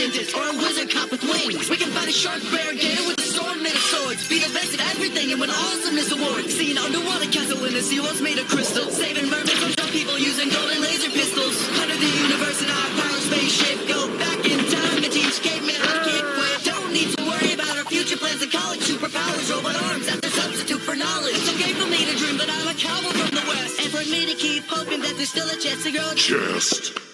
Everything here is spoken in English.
dentist or a wizard cop with wings. We can fight a shark bear gator with a sword made of swords. Be the best at everything and win awesomeness awards. See an underwater castle in the sea walls made of crystal. Saving mermaids from some people using golden laser pistols. Under the universe in our pirate spaceship. Go back in time and teach cavemen how to kick quit. Don't need to worry about our future plans in college. Superpowers, robot arms, that's a substitute for knowledge. It's okay for me to dream, but I'm a cowboy from the west. And for me to keep hoping that there's still a chance to grow. Just